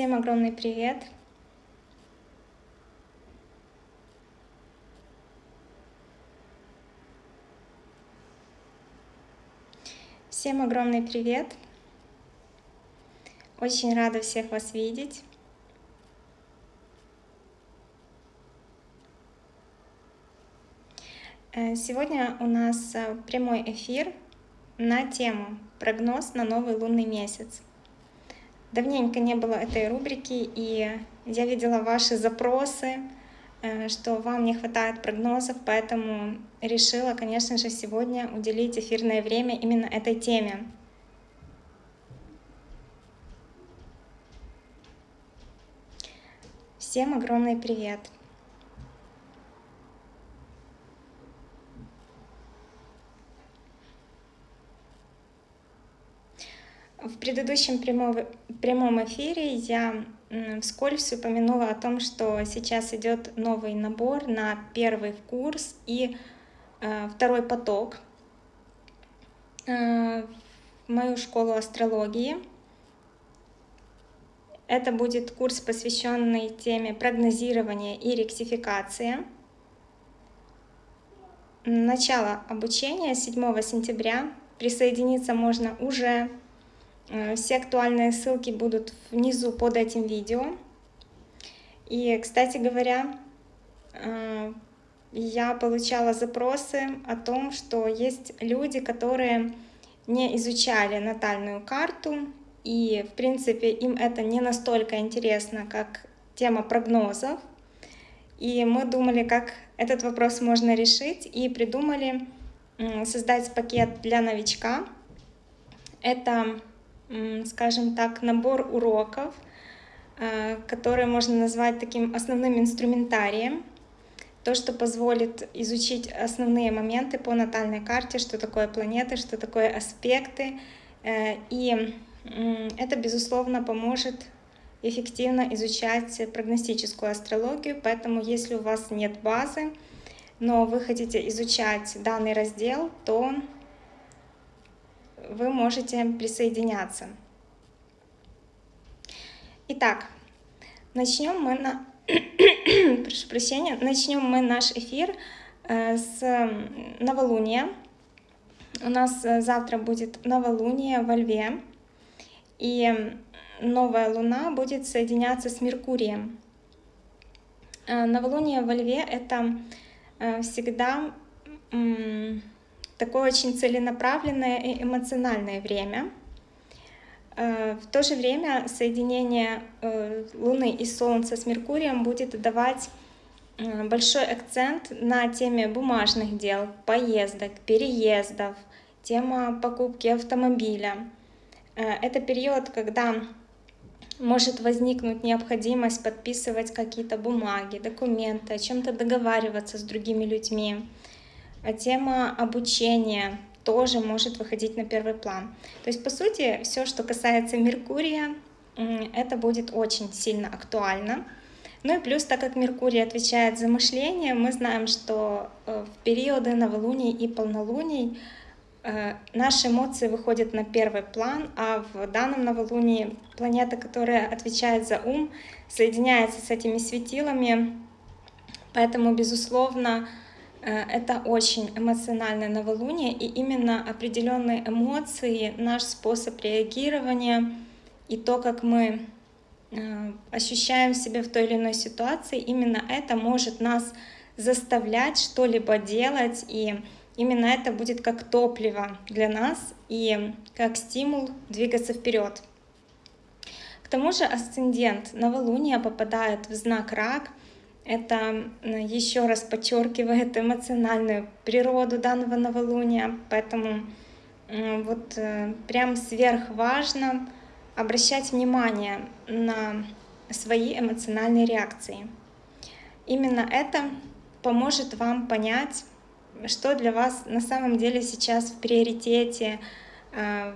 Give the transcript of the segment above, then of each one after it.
Всем огромный привет! Всем огромный привет! Очень рада всех вас видеть. Э, сегодня у нас э, прямой эфир на тему «Прогноз на новый лунный месяц». Давненько не было этой рубрики, и я видела ваши запросы, э, что вам не хватает прогнозов, поэтому решила, конечно же, сегодня уделить эфирное время именно этой теме. Всем огромный привет! В предыдущем прямом, эфире я вскользь упомянула о том, что сейчас идет новый набор на первый курс и э, второй поток э, в мою школу астрологии. Это будет курс, посвященный теме прогнозирования и ректификации. Начало обучения 7 сентября. Присоединиться можно уже все актуальные ссылки будут внизу под этим видео. И, кстати говоря, э, я получала запросы о том, что есть люди, которые не изучали натальную карту, и, в принципе, им это не настолько интересно, как тема прогнозов. И мы думали, как этот вопрос можно решить, и придумали создать пакет для новичка. Это скажем так, набор уроков, э, которые можно назвать таким основным инструментарием, то, что позволит изучить основные моменты по натальной карте, что такое планеты, что такое аспекты. Э, и это, безусловно, поможет эффективно изучать прогностическую астрологию, поэтому если у вас нет базы, но вы хотите изучать данный раздел, то вы можете присоединяться. Итак, начнем мы на... Прошу прощения, начнем мы наш эфир э, с новолуния. У нас э, завтра будет новолуние во Льве, и новая луна будет соединяться с Меркурием. Э, новолуние во Льве — это всегда такое очень целенаправленное и эмоциональное время. Э, в то же время соединение э, Луны и Солнца с Меркурием будет давать э, большой акцент на теме бумажных дел, поездок, переездов, тема покупки автомобиля. Это период, когда может возникнуть необходимость подписывать какие-то бумаги, документы, о чем-то договариваться с другими людьми. А тема обучения тоже может выходить на первый план. То есть, по сути, все, что касается Меркурия, это будет очень сильно актуально. Ну и плюс, так как Меркурий отвечает за мышление, мы знаем, что э, в периоды новолуний и полнолуний э, наши эмоции выходят на первый план, а в данном новолунии планета, которая отвечает за ум, соединяется с этими светилами. Поэтому, безусловно, это очень эмоциональное новолуние, и именно определенные эмоции, наш способ реагирования и то, как мы э, ощущаем себя в той или иной ситуации, именно это может нас заставлять что-либо делать, и именно это будет как топливо для нас и как стимул двигаться вперед. К тому же асцендент новолуния попадает в знак рак — это еще раз подчеркивает эмоциональную природу данного новолуния, поэтому вот э, прям сверх важно обращать внимание на свои эмоциональные реакции. Именно это поможет вам понять, что для вас на самом деле сейчас в приоритете, э,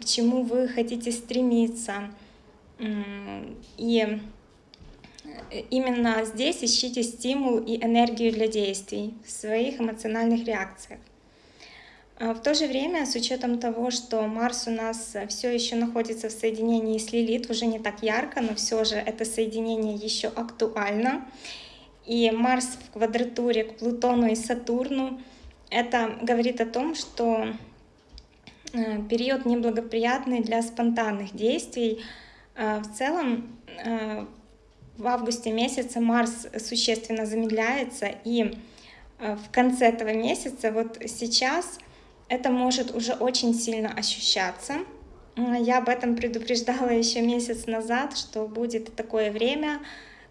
к чему вы хотите стремиться. И именно здесь ищите стимул и энергию для действий в своих эмоциональных реакциях. А в то же время, с учетом того, что Марс у нас все еще находится в соединении с Лилит, уже не так ярко, но все же это соединение еще актуально. И Марс в квадратуре к Плутону и Сатурну, это говорит о том, что э, период неблагоприятный для спонтанных действий. А в целом, э, в августе месяце Марс существенно замедляется, и э, в конце этого месяца, вот сейчас, это может уже очень сильно ощущаться. Я об этом предупреждала еще месяц назад, что будет такое время,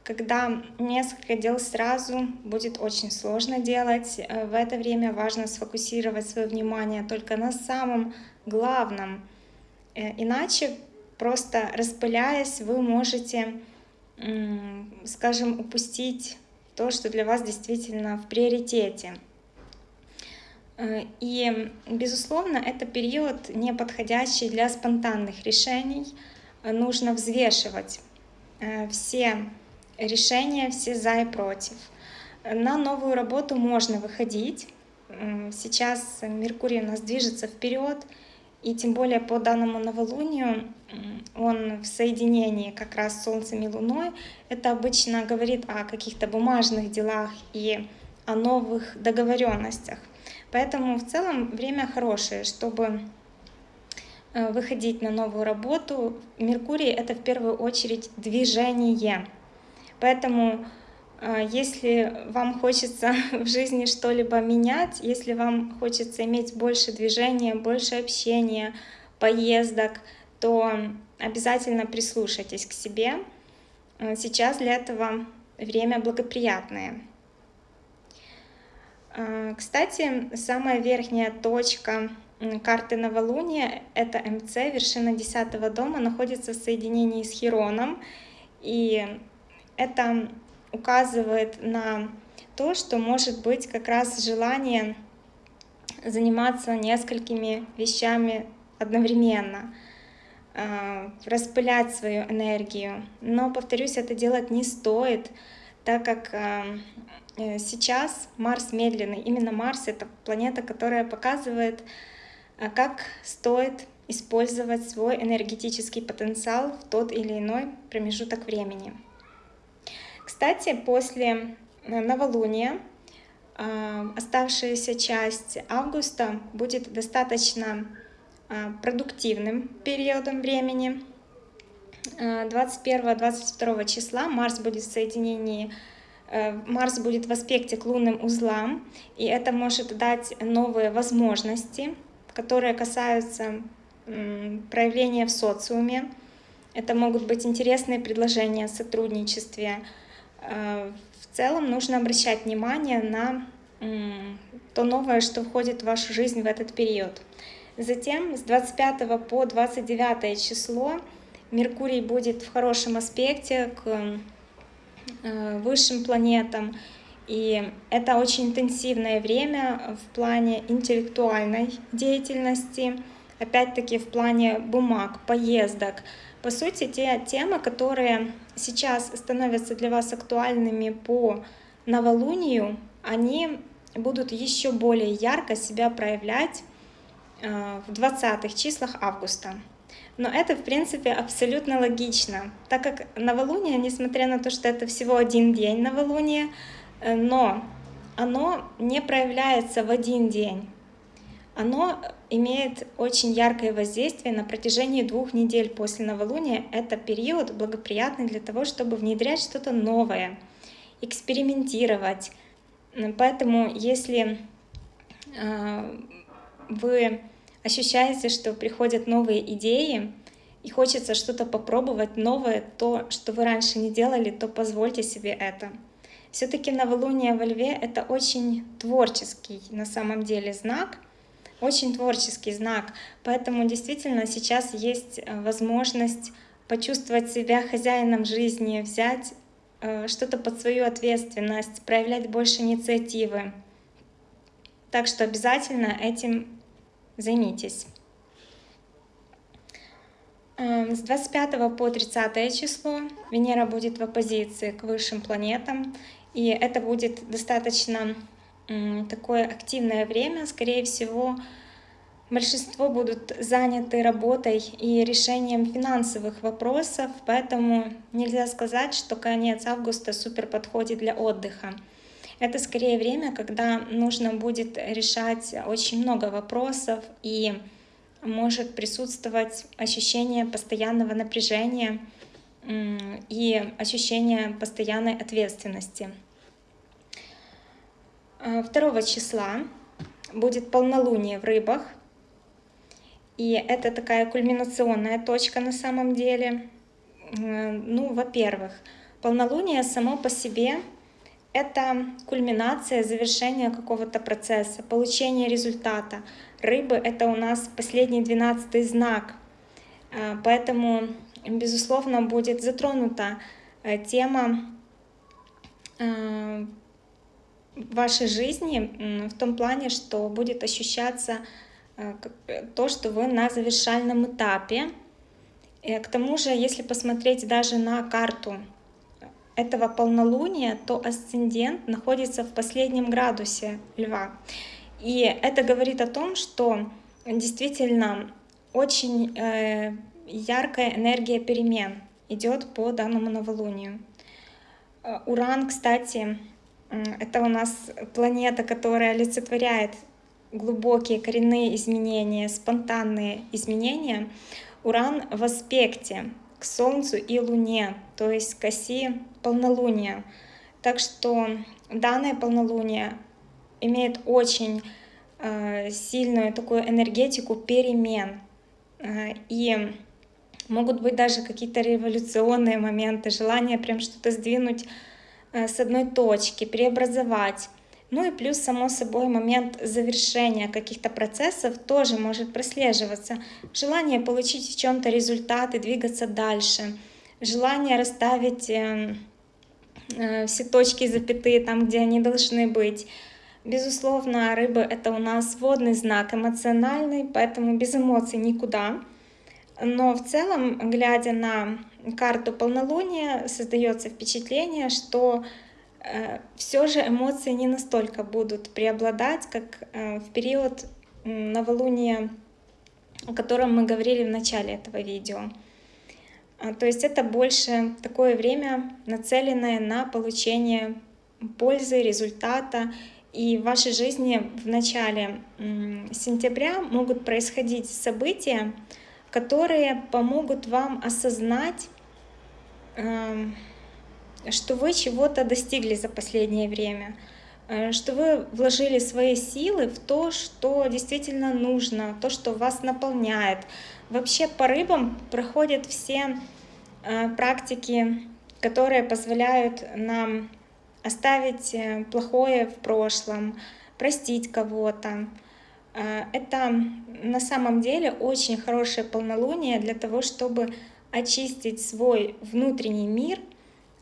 когда несколько дел сразу будет очень сложно делать. Э, в это время важно сфокусировать свое внимание только на самом главном. Э, иначе, просто распыляясь, вы можете, скажем, упустить то, что для вас действительно в приоритете. Э, и, безусловно, это период не подходящий для спонтанных решений. Нужно взвешивать э, все решения, все за и против. На новую работу можно выходить. Сейчас Меркурий у нас движется вперед, и тем более по данному новолунию он в соединении как раз с Солнцем и Луной. Это обычно говорит о каких-то бумажных делах и о новых договоренностях. Поэтому в целом время хорошее, чтобы э, выходить на новую работу. Меркурий — это в первую очередь движение. Поэтому э, если вам хочется в жизни что-либо менять, если вам хочется иметь больше движения, больше общения, поездок, то обязательно прислушайтесь к себе. Э, сейчас для этого время благоприятное. А, кстати, самая верхняя точка карты новолуния, это МЦ, вершина 10 дома, находится в соединении с Хироном. И это указывает на то, что может быть как раз желание заниматься несколькими вещами одновременно, распылять свою энергию. Но, повторюсь, это делать не стоит, так как а, Э, сейчас Марс медленный. Именно Марс — это планета, которая показывает, э, как стоит использовать свой энергетический потенциал в тот или иной промежуток времени. Кстати, после э, новолуния оставшаяся часть августа будет достаточно продуктивным периодом времени. 21-22 числа Марс будет в соединении Э, Марс будет в аспекте к лунным узлам, и это может дать новые возможности, которые касаются проявления в социуме. Это могут быть интересные предложения о сотрудничестве. Э, в целом нужно обращать внимание на то новое, что входит в вашу жизнь в этот период. Затем с 25 по 29 число Меркурий будет в хорошем аспекте к Э, высшим планетам. И это очень интенсивное время в плане интеллектуальной деятельности, опять-таки в плане бумаг, поездок. По сути, те темы, которые сейчас становятся для вас актуальными по новолунию, они будут еще более ярко себя проявлять в 20-х числах августа. Но это, в принципе, абсолютно логично, так как новолуние, несмотря на то, что это всего один день новолуния, э, но оно не проявляется в один день. Оно имеет очень яркое воздействие на протяжении двух недель после новолуния. Это период благоприятный для того, чтобы внедрять что-то новое, экспериментировать. Поэтому если э, вы ощущаете, что приходят новые идеи, и хочется что-то попробовать новое, то, что вы раньше не делали, то позвольте себе это. Все-таки новолуние во льве — это очень творческий на самом деле знак, очень творческий знак, поэтому действительно сейчас есть э, возможность почувствовать себя хозяином жизни, взять э, что-то под свою ответственность, проявлять больше инициативы. Так что обязательно этим займитесь. Эм, с 25 по 30 число Венера будет в оппозиции к высшим планетам, и это будет достаточно такое активное время, скорее всего, Большинство будут заняты работой и решением финансовых вопросов, поэтому нельзя сказать, что конец августа супер подходит для отдыха. Это скорее время, когда нужно будет решать очень много вопросов и может присутствовать ощущение постоянного напряжения и ощущение постоянной ответственности. 2 числа будет полнолуние в рыбах, и это такая кульминационная точка на самом деле. Ну, во-первых, полнолуние само по себе — это кульминация, завершение какого-то процесса, получение результата. Рыбы — это у нас последний двенадцатый знак, а, поэтому, безусловно, будет затронута э, тема э, вашей жизни в том плане, что будет ощущаться Э, э, то, что вы на завершальном этапе. К тому же, если посмотреть даже на карту этого полнолуния, то асцендент находится в последнем градусе Льва. И это говорит о том, что действительно очень э, яркая энергия перемен идет по данному новолунию. Уран, кстати, это у нас планета, которая олицетворяет глубокие коренные изменения, спонтанные изменения, Уран в аспекте к Солнцу и Луне, то есть к оси полнолуния. Так что данное полнолуние имеет очень э, сильную такую энергетику перемен. Э, и могут быть даже какие-то революционные моменты, желание прям что-то сдвинуть э, с одной точки, преобразовать. Ну и плюс, само собой, момент завершения каких-то процессов тоже может прослеживаться. Желание получить в чем-то результат и двигаться дальше. Желание расставить э, э, все точки запятые там, где они должны быть. Безусловно, рыбы — это у нас водный знак, эмоциональный, поэтому без эмоций никуда. Но в целом, глядя на карту полнолуния, создается впечатление, что Э, все же эмоции не настолько будут преобладать, как э, в период новолуния, о котором мы говорили в начале этого видео. А, то есть это больше такое время, нацеленное на получение пользы, результата. И в вашей жизни в начале сентября могут происходить события, которые помогут вам осознать, эм, что вы чего-то достигли за последнее время, э, что вы вложили свои силы в то, что действительно нужно, то, что вас наполняет. Вообще по рыбам проходят все э, практики, которые позволяют нам оставить э, плохое в прошлом, простить кого-то. Это на самом деле очень хорошее полнолуние для того, чтобы очистить свой внутренний мир —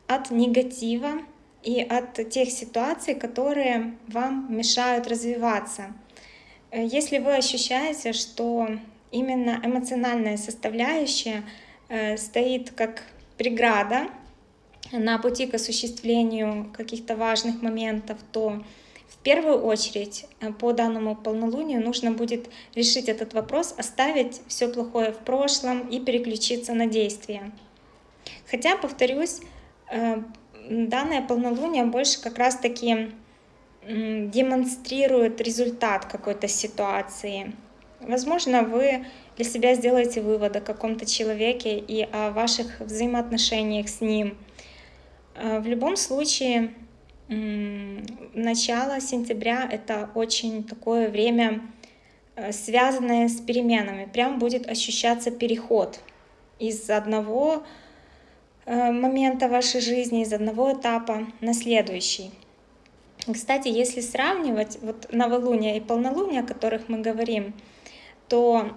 от негатива и от тех ситуаций, которые вам мешают развиваться. Э, если вы ощущаете, что именно эмоциональная составляющая э, стоит как преграда на пути к осуществлению каких-то важных моментов, то в первую очередь э, по данному полнолунию нужно будет решить этот вопрос, оставить все плохое в прошлом и переключиться на действия. Хотя, повторюсь, Э, данное полнолуние больше как раз-таки демонстрирует результат какой-то ситуации. Возможно, вы для себя сделаете вывод о каком-то человеке и о ваших взаимоотношениях с ним. Э, в любом случае, начало сентября — это очень такое время, э, связанное с переменами. Прям будет ощущаться переход из одного Э, момента вашей жизни, из одного этапа на следующий. Кстати, если сравнивать вот новолуние и полнолуние, о которых мы говорим, то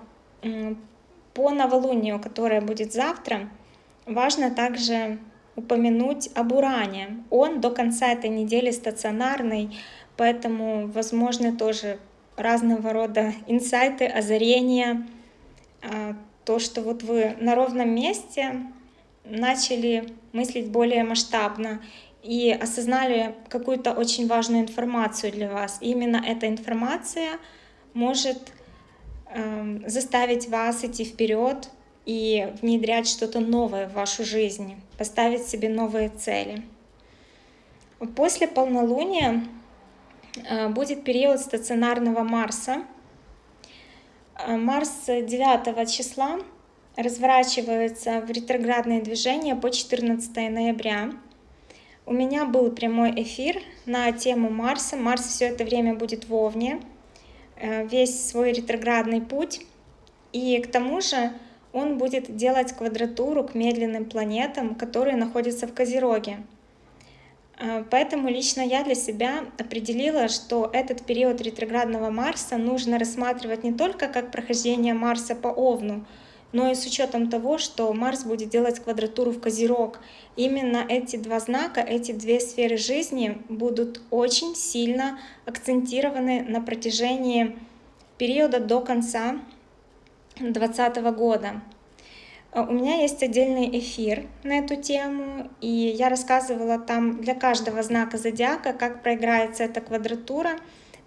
по новолунию, которое будет завтра, важно также упомянуть об уране. Он до конца этой недели стационарный, поэтому возможны тоже разного рода инсайты, озарения, а, то, что вот вы на ровном месте начали мыслить более масштабно и осознали какую-то очень важную информацию для вас. И именно эта информация может заставить вас идти вперед и внедрять что-то новое в вашу жизнь, поставить себе новые цели. После полнолуния э, будет период стационарного Марса. Э, Марс 9 числа разворачивается в ретроградное движение по 14 ноября. У меня был прямой эфир на тему Марса. Марс все это время будет в Овне, э, весь свой ретроградный путь. И к тому же он будет делать квадратуру к медленным планетам, которые находятся в Козероге. А, поэтому лично я для себя определила, что этот период ретроградного Марса нужно рассматривать не только как прохождение Марса по Овну, но и с учетом того, что Марс будет делать квадратуру в Козерог. Именно эти два знака, эти две сферы жизни будут очень сильно акцентированы на протяжении периода до конца 2020 года. Э, у меня есть отдельный эфир на эту тему, и я рассказывала там для каждого знака зодиака, как проиграется эта квадратура.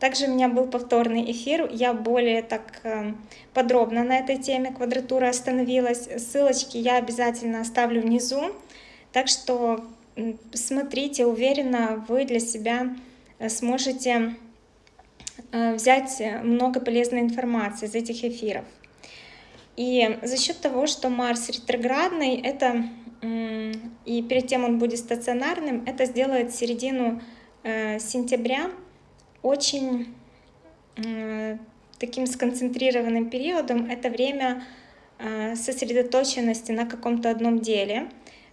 Также у меня был повторный эфир, я более так э, подробно на этой теме квадратуры остановилась. Ссылочки я обязательно оставлю внизу, так что смотрите, уверена, вы для себя э, сможете взять много полезной информации из этих эфиров. И за счет того, что Марс ретроградный, это и перед тем он будет стационарным, это сделает середину э, сентября очень таким сконцентрированным периодом. Это время э, сосредоточенности на каком-то одном деле.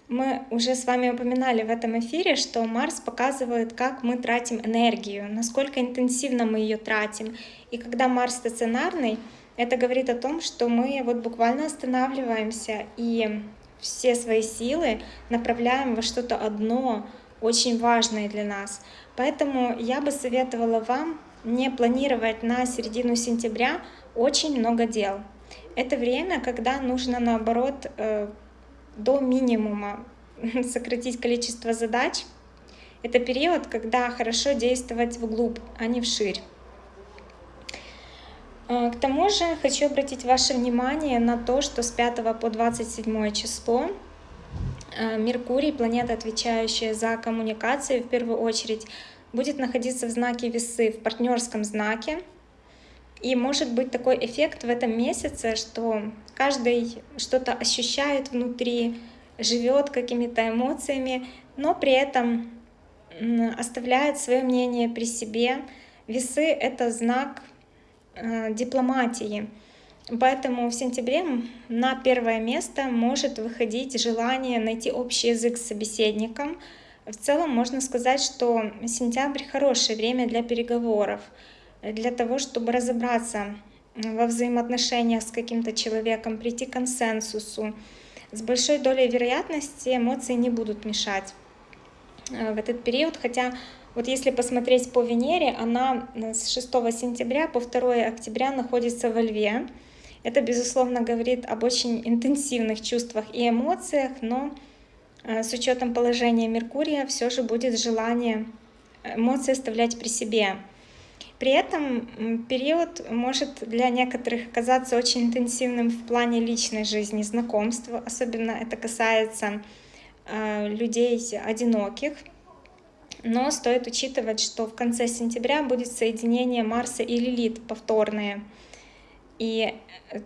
Мы уже с вами упоминали в этом эфире, что Марс показывает, как мы тратим энергию, насколько интенсивно мы ее тратим. И когда Марс стационарный, это говорит о том, что мы вот буквально останавливаемся и все свои силы направляем во что-то одно, очень важное для нас. Поэтому я бы советовала вам не планировать на середину сентября очень много дел. Это время, когда нужно наоборот э, до минимума сократить количество задач. Это период, когда хорошо действовать вглубь, а не вширь. А, к тому же хочу обратить ваше внимание на то, что с 5 по 27 число Меркурий, планета, отвечающая за коммуникации, в первую очередь, будет находиться в знаке весы, в партнерском знаке. И может быть такой эффект в этом месяце, что каждый что-то ощущает внутри, живет какими-то эмоциями, но при этом оставляет свое мнение при себе. Весы — это знак Э, дипломатии. Поэтому в сентябре на первое место может выходить желание найти общий язык с собеседником. В целом можно сказать, что сентябрь хорошее время для переговоров, для того, чтобы разобраться во взаимоотношениях с каким-то человеком, прийти к консенсусу. С большой долей вероятности эмоции не будут мешать э, в этот период, хотя вот если посмотреть по Венере, она с 6 сентября по 2 октября находится во Льве. Это, безусловно, говорит об очень интенсивных чувствах и эмоциях, но э, с учетом положения Меркурия все же будет желание эмоции оставлять при себе. При этом период может для некоторых оказаться очень интенсивным в плане личной жизни, знакомства. Особенно это касается э, людей одиноких, но стоит учитывать, что в конце сентября будет соединение Марса и Лилит повторное. И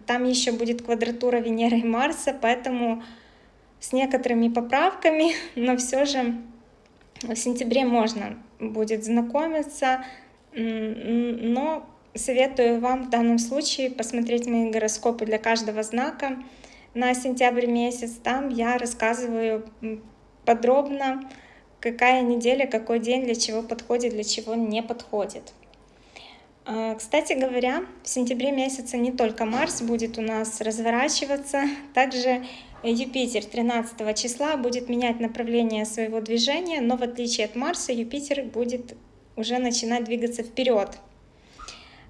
там еще будет квадратура Венеры и Марса, поэтому с некоторыми поправками, но все же в сентябре можно будет знакомиться, но советую вам в данном случае посмотреть мои гороскопы для каждого знака на сентябрь месяц. Там я рассказываю подробно какая неделя, какой день, для чего подходит, для чего не подходит. А, кстати говоря, в сентябре месяце не только Марс будет у нас разворачиваться, также Юпитер 13 числа будет менять направление своего движения, но в отличие от Марса Юпитер будет уже начинать двигаться вперед.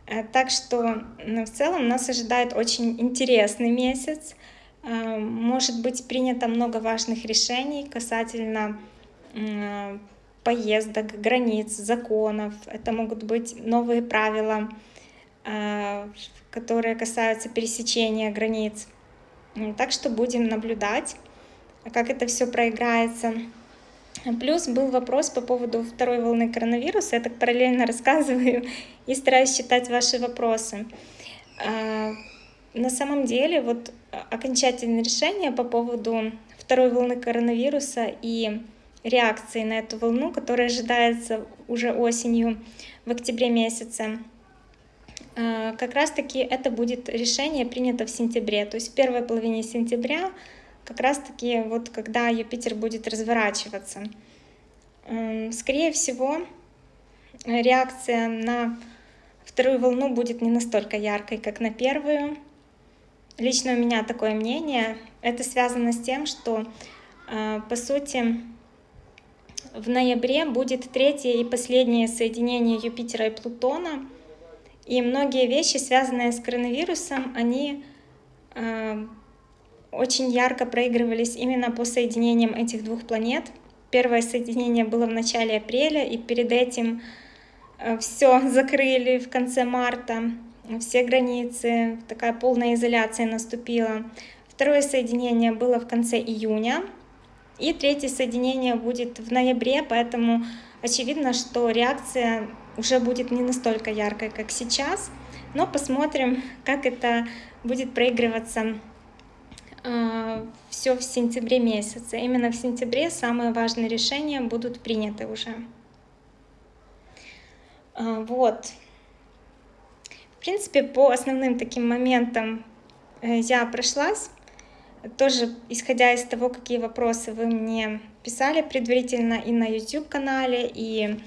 А, так что в целом нас ожидает очень интересный месяц. А, может быть принято много важных решений касательно поездок, границ, законов. Это могут быть новые правила а, которые касаются пересечения границ. Так что будем наблюдать, как это все проиграется. Плюс был вопрос по поводу второй волны коронавируса. Я так параллельно рассказываю и стараюсь читать ваши вопросы. А, на самом деле, вот окончательное решение по поводу второй волны коронавируса и реакции на эту волну, которая ожидается уже осенью в октябре месяце, а, как раз-таки это будет решение принято в сентябре, то есть в первой половине сентября, как раз-таки вот когда Юпитер будет разворачиваться. Скорее всего, реакция на вторую волну будет не настолько яркой, как на первую. Лично у меня такое мнение. Это связано с тем, что, а, по сути, в ноябре будет третье и последнее соединение Юпитера и Плутона — и многие вещи, связанные с коронавирусом, они э, очень ярко проигрывались именно по соединениям этих двух планет. Первое соединение было в начале апреля, и перед этим э, все закрыли в конце марта, все границы, такая полная изоляция наступила. Второе соединение было в конце июня, и третье соединение будет в ноябре, поэтому очевидно, что реакция уже будет не настолько яркой, как сейчас, но посмотрим, как это будет проигрываться э, а, все в сентябре месяце. Именно в сентябре самые важные решения будут приняты уже. Э, вот. В принципе, по основным таким моментам э, я прошлась. Тоже исходя из того, какие вопросы вы мне писали предварительно и на YouTube-канале, и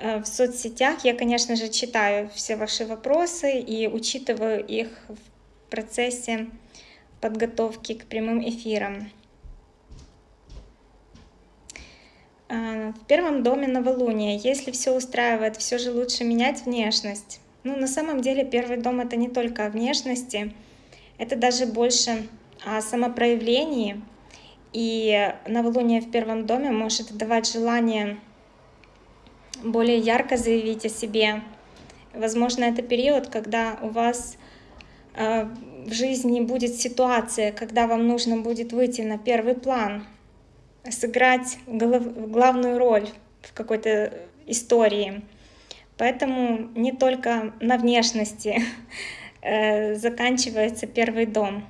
Э, в соцсетях я, конечно же, читаю все ваши вопросы и учитываю их в процессе подготовки к прямым эфирам. Э, в первом доме новолуния. Если все устраивает, все же лучше менять внешность. Ну, на самом деле, первый дом — это не только о внешности, это даже больше о самопроявлении. И новолуние в первом доме может давать желание более ярко заявить о себе. Возможно, это период, когда у вас э, в жизни будет ситуация, когда вам нужно будет выйти на первый план, сыграть главную роль в какой-то истории. Поэтому не только на внешности э, заканчивается первый дом.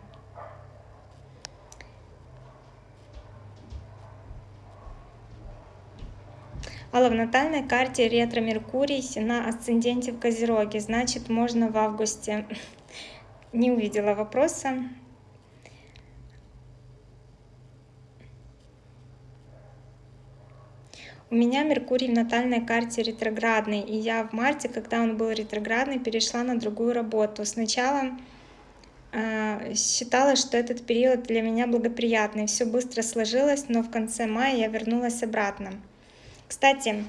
Алла, в натальной карте ретро-меркурий на асценденте в Козероге, значит, можно в августе. Не увидела вопроса. У меня Меркурий в натальной карте ретроградный, и я в марте, когда он был ретроградный, перешла на другую работу. Сначала э, считала, что этот период для меня благоприятный, все быстро сложилось, но в конце мая я вернулась обратно. Кстати,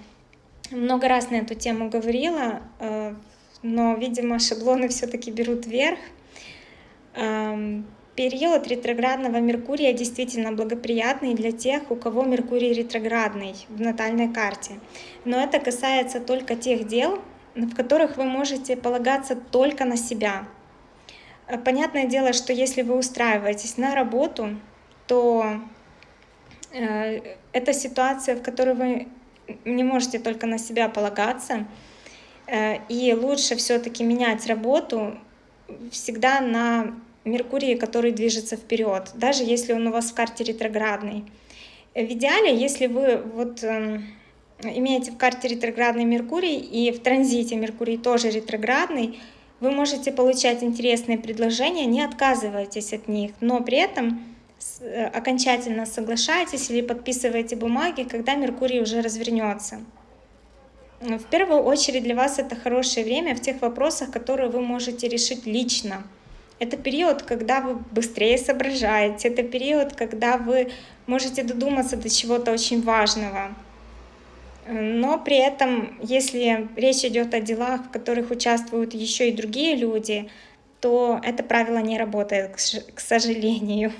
много раз на эту тему говорила, э, но, видимо, шаблоны все-таки берут вверх. Эм, период ретроградного Меркурия действительно благоприятный для тех, у кого Меркурий ретроградный в натальной карте. Но это касается только тех дел, в которых вы можете полагаться только на себя. Э, понятное дело, что если вы устраиваетесь на работу, то э, это ситуация, в которой вы не можете только на себя полагаться. Э, и лучше все-таки менять работу всегда на Меркурии, который движется вперед, даже если он у вас в карте ретроградный. В идеале, если вы вот эм, имеете в карте ретроградный Меркурий и в транзите Меркурий тоже ретроградный, вы можете получать интересные предложения, не отказывайтесь от них, но при этом Э, окончательно соглашаетесь или подписываете бумаги, когда Меркурий уже развернется. В первую очередь для вас это хорошее время в тех вопросах, которые вы можете решить лично. Это период, когда вы быстрее соображаете, это период, когда вы можете додуматься до чего-то очень важного. Но при этом, если речь идет о делах, в которых участвуют еще и другие люди, то это правило не работает, к сожалению.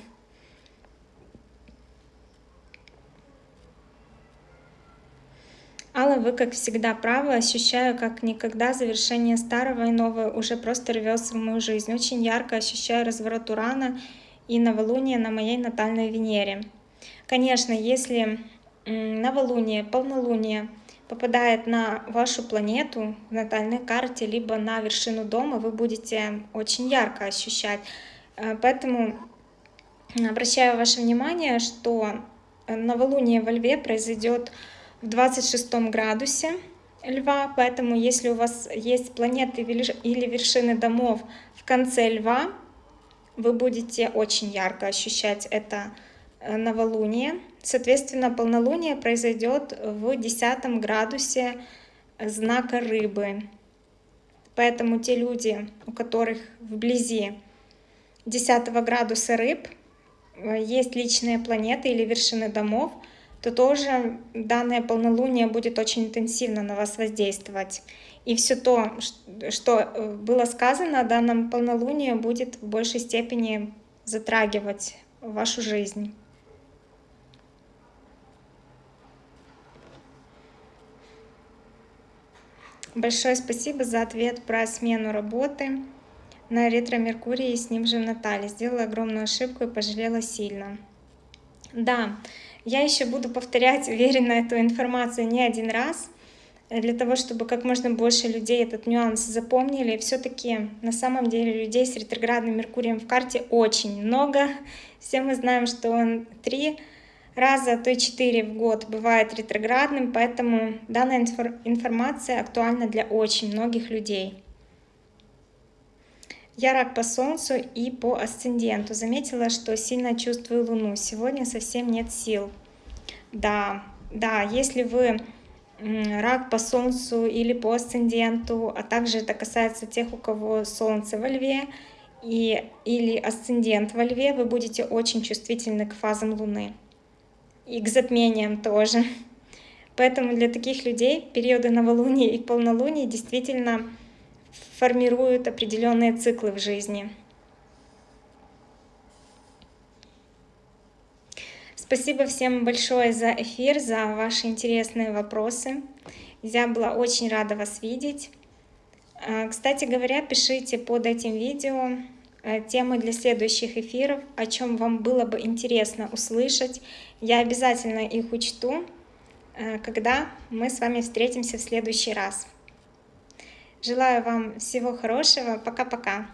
Алла, вы, как всегда, правы. Ощущаю, как никогда завершение старого и новое уже просто рвется в мою жизнь. Очень ярко ощущаю разворот Урана и новолуние на моей натальной Венере. Конечно, если новолуние, полнолуние попадает на вашу планету в натальной карте, либо на вершину дома, вы будете очень ярко ощущать. Э, поэтому обращаю ваше внимание, что новолуние во Льве произойдет в 26 градусе Льва, поэтому если у вас есть планеты или вершины домов в конце Льва, вы будете очень ярко ощущать это э, новолуние. Соответственно, полнолуние произойдет в 10 градусе знака рыбы. Поэтому те люди, у которых вблизи 10 градуса рыб э, есть личные планеты или вершины домов, то тоже данное полнолуние будет очень интенсивно на вас воздействовать. И все то, что э, было сказано о данном полнолунии, будет в большей степени затрагивать вашу жизнь. Большое спасибо за ответ про смену работы на ретро-меркурии с ним же в Наталье. Сделала огромную ошибку и пожалела сильно. Да, я еще буду повторять уверенно эту информацию не один раз, э, для того, чтобы как можно больше людей этот нюанс запомнили. Все-таки на самом деле людей с ретроградным Меркурием в карте очень много. Все мы знаем, что он три раза, а то и четыре в год бывает ретроградным, поэтому данная информация актуальна для очень многих людей. Я рак по Солнцу и по асценденту. Заметила, что сильно чувствую Луну. Сегодня совсем нет сил. Да, да, если вы рак по Солнцу или по асценденту, а также это касается тех, у кого Солнце во Льве и, или асцендент во Льве, вы будете очень чувствительны к фазам Луны и к затмениям тоже. Поэтому для таких людей периоды новолуния и полнолуния действительно формируют определенные циклы в жизни. Спасибо всем большое за эфир, за ваши интересные вопросы. Я была очень рада вас видеть. А, кстати говоря, пишите под этим видео э, темы для следующих эфиров, о чем вам было бы интересно услышать. Я обязательно их учту, э, когда мы с вами встретимся в следующий раз. Желаю вам всего хорошего. Пока-пока.